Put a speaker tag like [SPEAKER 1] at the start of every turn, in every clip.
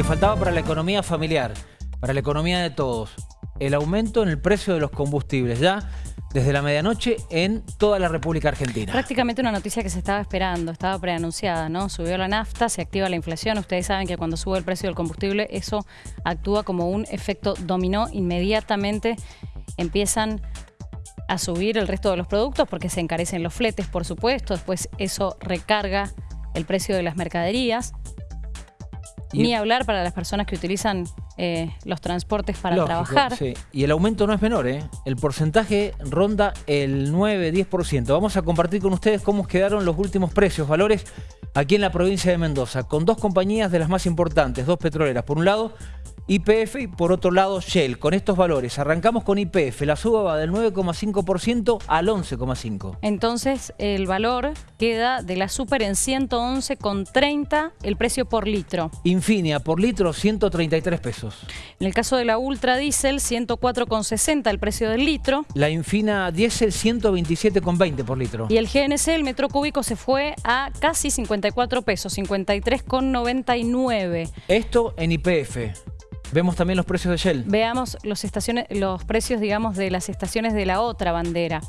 [SPEAKER 1] que faltaba para la economía familiar, para la economía de todos, el aumento en el precio de los combustibles, ya desde la medianoche en toda la República Argentina.
[SPEAKER 2] Prácticamente una noticia que se estaba esperando, estaba preanunciada, ¿no? Subió la nafta, se activa la inflación. Ustedes saben que cuando sube el precio del combustible, eso actúa como un efecto dominó. Inmediatamente empiezan a subir el resto de los productos porque se encarecen los fletes, por supuesto. Después eso recarga el precio de las mercaderías. Ni hablar para las personas que utilizan eh, los transportes para trabajar.
[SPEAKER 1] Y el aumento no es menor, ¿eh? El porcentaje ronda el 9-10%. Vamos a compartir con ustedes cómo quedaron los últimos precios, valores aquí en la provincia de Mendoza, con dos compañías de las más importantes, dos petroleras. Por un lado, IPF y por otro lado Shell. Con estos valores arrancamos con IPF, la suba va del 9,5% al 11,5%.
[SPEAKER 2] Entonces el valor queda de la super en 111,30 el precio por litro.
[SPEAKER 1] Infinia por litro 133 pesos.
[SPEAKER 2] En el caso de la Ultra Diesel 104,60 el precio del litro.
[SPEAKER 1] La Infina Diesel 127,20 por litro.
[SPEAKER 2] Y el GNC, el metro cúbico, se fue a casi 54 pesos, 53,99.
[SPEAKER 1] Esto en IPF. Vemos también los precios de Shell.
[SPEAKER 2] Veamos los, estaciones, los precios, digamos, de las estaciones de la otra bandera.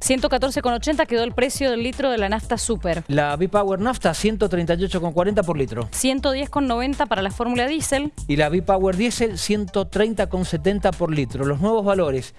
[SPEAKER 2] 114,80 quedó el precio del litro de la nafta super.
[SPEAKER 1] La B-Power nafta 138,40 por litro.
[SPEAKER 2] 110,90 para la fórmula diésel.
[SPEAKER 1] Y la B-Power diésel 130,70 por litro. Los nuevos valores.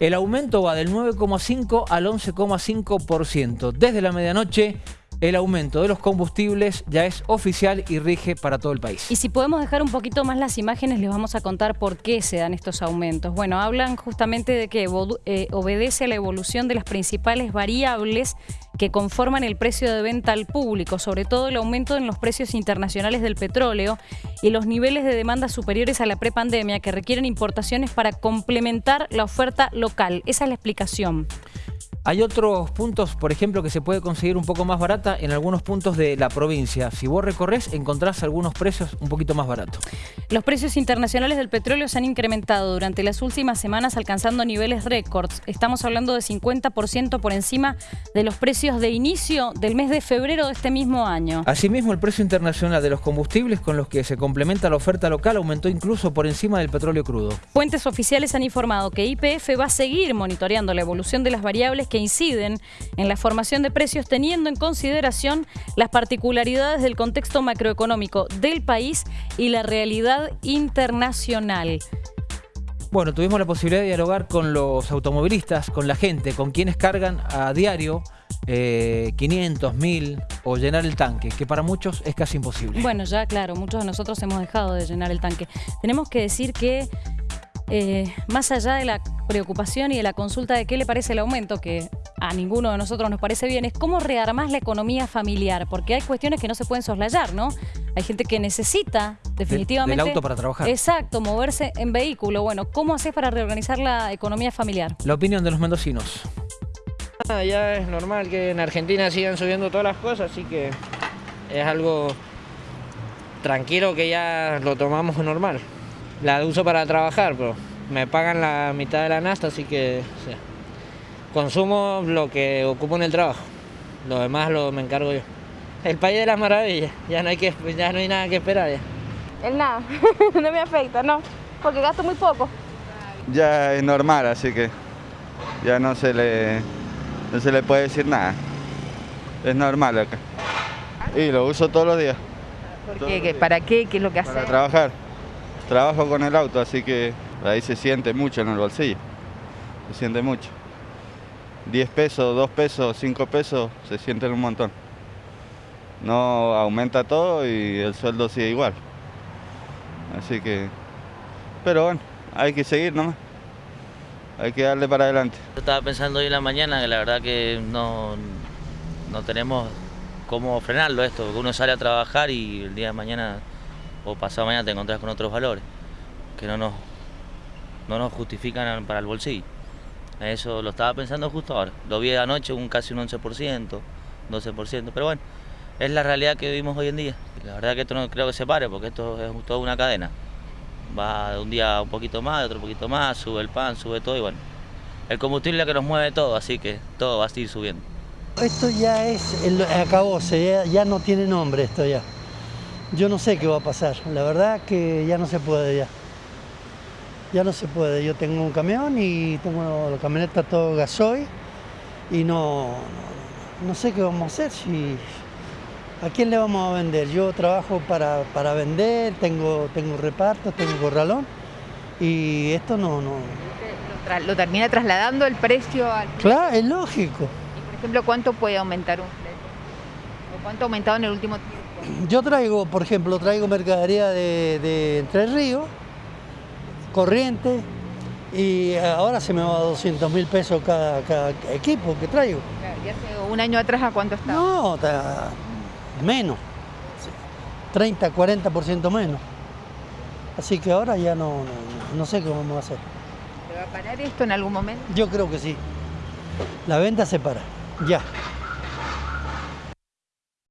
[SPEAKER 1] El aumento va del 9,5 al 11,5%. Desde la medianoche el aumento de los combustibles ya es oficial y rige para todo el país.
[SPEAKER 2] Y si podemos dejar un poquito más las imágenes, les vamos a contar por qué se dan estos aumentos. Bueno, hablan justamente de que eh, obedece a la evolución de las principales variables que conforman el precio de venta al público, sobre todo el aumento en los precios internacionales del petróleo y los niveles de demanda superiores a la prepandemia que requieren importaciones para complementar la oferta local. Esa es la explicación.
[SPEAKER 1] Hay otros puntos, por ejemplo, que se puede conseguir un poco más barata en algunos puntos de la provincia. Si vos recorres, encontrás algunos precios un poquito más baratos.
[SPEAKER 2] Los precios internacionales del petróleo se han incrementado durante las últimas semanas alcanzando niveles récords. Estamos hablando de 50% por encima de los precios de inicio del mes de febrero de este mismo año.
[SPEAKER 1] Asimismo, el precio internacional de los combustibles con los que se complementa la oferta local aumentó incluso por encima del petróleo crudo.
[SPEAKER 2] Fuentes oficiales han informado que IPF va a seguir monitoreando la evolución de las variables que inciden en la formación de precios teniendo en consideración las particularidades del contexto macroeconómico del país y la realidad internacional.
[SPEAKER 1] Bueno, tuvimos la posibilidad de dialogar con los automovilistas, con la gente, con quienes cargan a diario 500, eh, 1000 o llenar el tanque, que para muchos es casi imposible.
[SPEAKER 2] Bueno, ya claro, muchos de nosotros hemos dejado de llenar el tanque. Tenemos que decir que eh, más allá de la preocupación y de la consulta de qué le parece el aumento, que a ninguno de nosotros nos parece bien, es cómo rearmás la economía familiar, porque hay cuestiones que no se pueden soslayar, ¿no? Hay gente que necesita definitivamente...
[SPEAKER 1] el auto para trabajar.
[SPEAKER 2] Exacto, moverse en vehículo. Bueno, ¿cómo haces para reorganizar la economía familiar?
[SPEAKER 1] La opinión de los mendocinos.
[SPEAKER 3] Ah, ya es normal que en Argentina sigan subiendo todas las cosas, así que es algo tranquilo que ya lo tomamos normal la uso para trabajar, pero me pagan la mitad de la nasta, así que consumo lo que ocupo en el trabajo. Lo demás lo me encargo yo. El país de las maravillas, ya no hay, que, ya no hay nada que esperar ya.
[SPEAKER 4] El nada, no me afecta, no, porque gasto muy poco.
[SPEAKER 5] Ya es normal, así que ya no se le, no se le puede decir nada. Es normal acá. Y lo uso todos los días.
[SPEAKER 4] ¿Por qué? ¿Para qué? ¿Qué es lo que hace?
[SPEAKER 5] Para trabajar. Trabajo con el auto, así que ahí se siente mucho en el bolsillo. Se siente mucho. 10 pesos, 2 pesos, 5 pesos, se sienten un montón. No aumenta todo y el sueldo sigue igual. Así que... Pero bueno, hay que seguir nomás. Hay que darle para adelante.
[SPEAKER 6] Yo estaba pensando hoy en la mañana que la verdad que no, no tenemos cómo frenarlo esto, uno sale a trabajar y el día de mañana o pasado mañana te encontrás con otros valores que no nos, no nos justifican para el bolsillo. Eso lo estaba pensando justo ahora. Lo vi anoche un casi un 11%, 12%, pero bueno, es la realidad que vivimos hoy en día. La verdad que esto no creo que se pare porque esto es toda una cadena. Va de un día un poquito más, de otro poquito más, sube el pan, sube todo y bueno. El combustible es lo que nos mueve todo, así que todo va a seguir subiendo.
[SPEAKER 7] Esto ya es, el, acabóse, ya no tiene nombre esto ya. Yo no sé qué va a pasar. La verdad que ya no se puede ya. Ya no se puede. Yo tengo un camión y tengo la camioneta todo gasoil y no, no, no sé qué vamos a hacer. Si, ¿A quién le vamos a vender? Yo trabajo para, para vender, tengo, tengo reparto, tengo corralón y esto no, no.
[SPEAKER 8] Lo termina trasladando el precio al...
[SPEAKER 7] Claro, es lógico.
[SPEAKER 8] Y, por ejemplo, ¿cuánto puede aumentar un flete? ¿O cuánto ha aumentado en el último tiempo?
[SPEAKER 7] Yo traigo, por ejemplo, traigo mercadería de, de Entre Ríos, corriente, y ahora se me va a 200 mil pesos cada, cada equipo que traigo.
[SPEAKER 8] ¿Y hace un año atrás a cuánto estaba?
[SPEAKER 7] No, ta- menos, 30, 40% menos. Así que ahora ya no, no, no sé cómo vamos a hacer.
[SPEAKER 8] ¿Se va a parar esto en algún momento?
[SPEAKER 7] Yo creo que sí. La venta se para, ya.